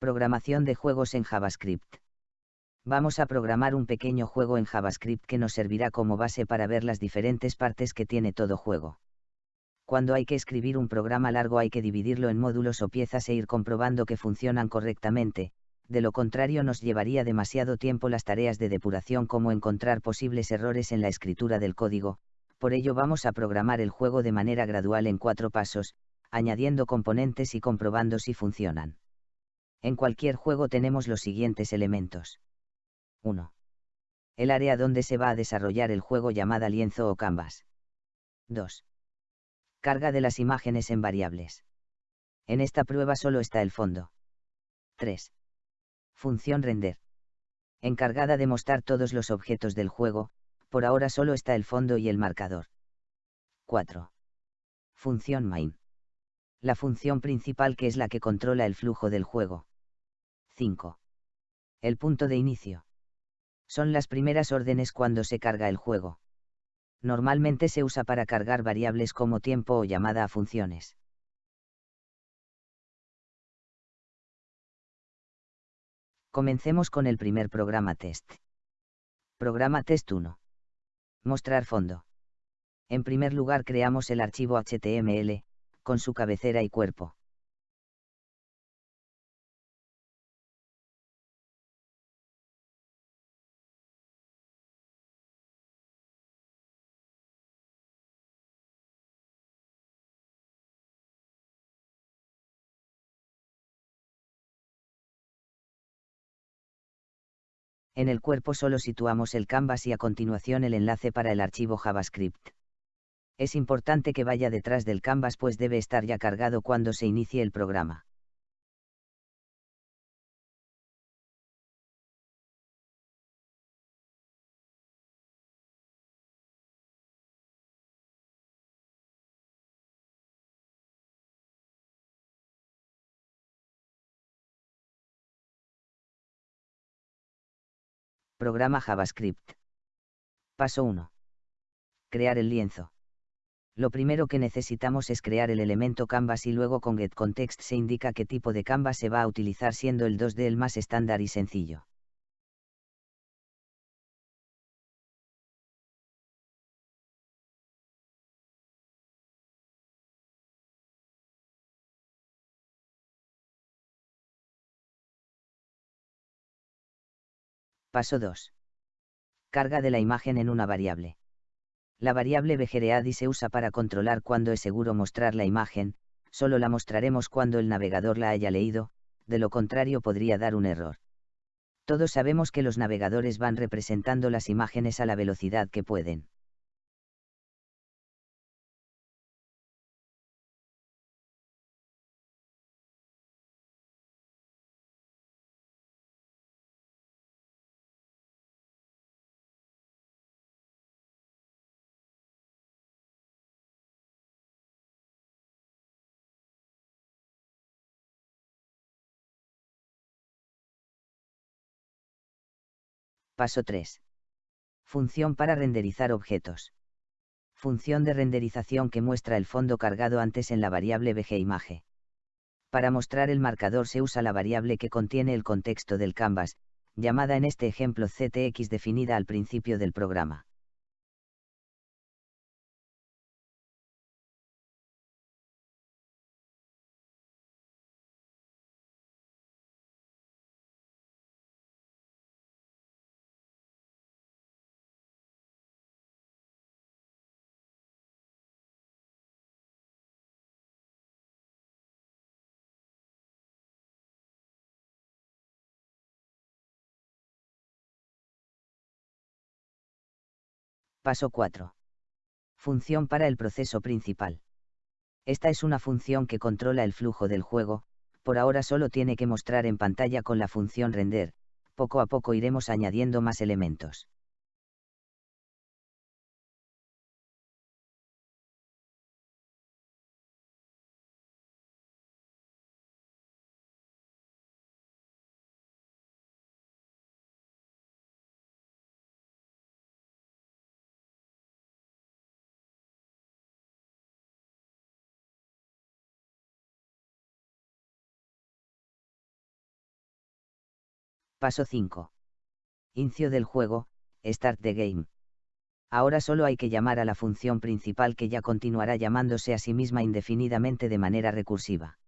Programación de juegos en JavaScript. Vamos a programar un pequeño juego en JavaScript que nos servirá como base para ver las diferentes partes que tiene todo juego. Cuando hay que escribir un programa largo hay que dividirlo en módulos o piezas e ir comprobando que funcionan correctamente, de lo contrario nos llevaría demasiado tiempo las tareas de depuración como encontrar posibles errores en la escritura del código, por ello vamos a programar el juego de manera gradual en cuatro pasos, añadiendo componentes y comprobando si funcionan. En cualquier juego tenemos los siguientes elementos. 1. El área donde se va a desarrollar el juego llamada lienzo o canvas. 2. Carga de las imágenes en variables. En esta prueba solo está el fondo. 3. Función render. Encargada de mostrar todos los objetos del juego, por ahora solo está el fondo y el marcador. 4. Función main. La función principal que es la que controla el flujo del juego. 5. El punto de inicio. Son las primeras órdenes cuando se carga el juego. Normalmente se usa para cargar variables como tiempo o llamada a funciones. Comencemos con el primer programa test. Programa test 1. Mostrar fondo. En primer lugar creamos el archivo HTML, con su cabecera y cuerpo. En el cuerpo solo situamos el canvas y a continuación el enlace para el archivo JavaScript. Es importante que vaya detrás del canvas pues debe estar ya cargado cuando se inicie el programa. Programa JavaScript. Paso 1. Crear el lienzo. Lo primero que necesitamos es crear el elemento canvas y luego con getContext se indica qué tipo de canvas se va a utilizar siendo el 2D el más estándar y sencillo. Paso 2. Carga de la imagen en una variable. La variable VGRADI se usa para controlar cuándo es seguro mostrar la imagen, solo la mostraremos cuando el navegador la haya leído, de lo contrario podría dar un error. Todos sabemos que los navegadores van representando las imágenes a la velocidad que pueden. Paso 3. Función para renderizar objetos. Función de renderización que muestra el fondo cargado antes en la variable VGImage. Para mostrar el marcador se usa la variable que contiene el contexto del canvas, llamada en este ejemplo CTX definida al principio del programa. Paso 4. Función para el proceso principal. Esta es una función que controla el flujo del juego, por ahora solo tiene que mostrar en pantalla con la función render, poco a poco iremos añadiendo más elementos. Paso 5. Inicio del juego, Start the Game. Ahora solo hay que llamar a la función principal que ya continuará llamándose a sí misma indefinidamente de manera recursiva.